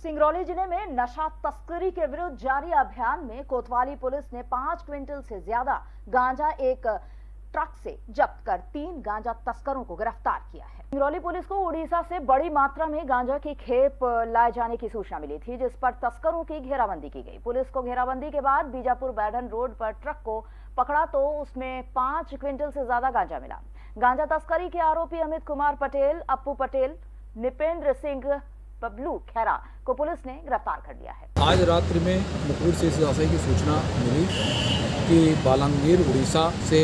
सिंगरौली ज़िले में नशा तस्करी के विरुद्ध जारी अभियान में कोतवाली पुलिस ने पाँच क्विंटल से ज़्यादा गांजा एक ट्रक से जब्त कर तीन गांजा तस्करों को गिरफ़्तार किया है। सिंगरौली पुलिस को उड़ीसा से बड़ी मात्रा में गांजा की खेप लाए जाने की सूचना मिली थी, जिस पर तस्करों की घेराबंदी की गई। पुलिस को घेराबंदी के बाद बीजापुर बैडन रोड पर ट्रक को पकड़ा तो उसमें पाँच क्विंटल से ज़्यादा गांजा मिला। गांजा तस्करी के आरोपी अमित कुमार पटेल अपू पटेल, निपेंद्र सिंह बबलू खैरा को पुलिस ने गिरफ़्तार कर लिया है। आज रात्रि में मुकुर से इस की सूचना मिली कि बालांगीर, उड़ीसा से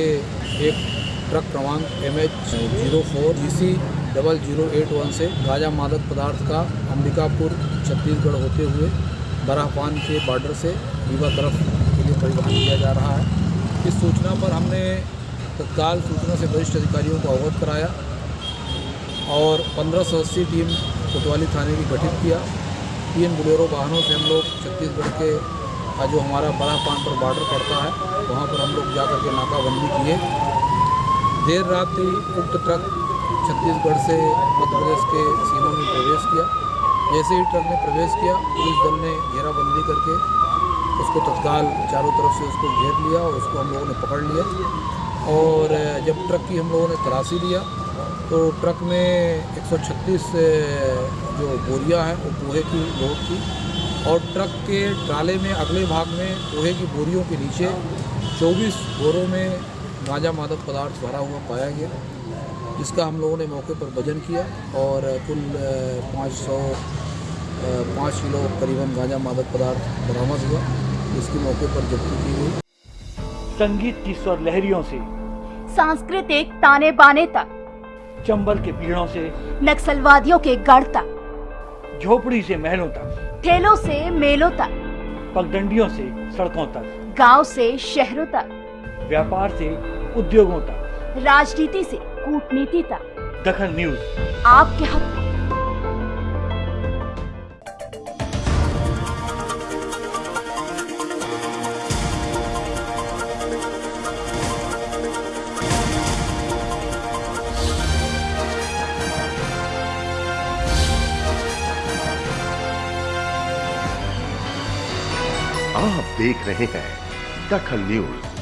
एक ट्रक क्रमांक M H zero four G C double zero eight one से गाजा मादक पदार्थ का अंबिकापुर, छत्तीसगढ़ होते हुए बराहपान के बॉर्डर से रीवा तरफ़ के लिए परिवहन किया जा रहा है। इस सूचना पर हमने तत्काल सूचना से वरिष्ठ अधिकारियों को अवगत कराया और पंद्रह सदस्यीय टीम कोतवाली थाने की गठित किया। तीन बुलेरो वाहनों से हम लोग छत्तीसगढ़ के जो हमारा बड़ा पान पर बॉर्डर पड़ता है, वहाँ पर हम लोग जा कर के नाकाबंदी किए। देर रात ही उक्त ट्रक छत्तीसगढ़ से मध्य प्रदेश के सीमा में प्रवेश किया। जैसे ही ट्रक ने प्रवेश किया, पुलिस दल ने घेराबंदी करके उसको तत्काल चारों तरफ़ से उसको घेर लिया और उसको हम लोगों ने पकड़ लिया। और जब ट्रक की हम लोगों ने तलाशी लिया तो ट्रक में 136 जो बोरियाँ हैं वो पोहे की लोड की और ट्रक के ट्राले में अगले भाग में पोहे की बोरियों के नीचे 24 बोरों में गांजा मादक पदार्थ भरा हुआ पाया गया जिसका हम लोगों ने मौके पर वज़न किया और कुल पाँच सौ पाँच किलो करीबन गांजा मादक पदार्थ बरामद हुआ इसकी मौके पर जब्ती की गई। संगीत की स्वर लहरियों से। सांस्कृतिक ताने बाने तक। चंबल के पीड़ों से नक्सलवादियों के गढ़ तक झोपड़ी से महलों तक ठेलों से मेलों तक पगडंडियों से सड़कों तक गाँव से शहरों तक व्यापार से उद्योगों तक। राजनीति से कूटनीति तक। दखन न्यूज़। आपके हक आप देख रहे हैं दखल न्यूज़।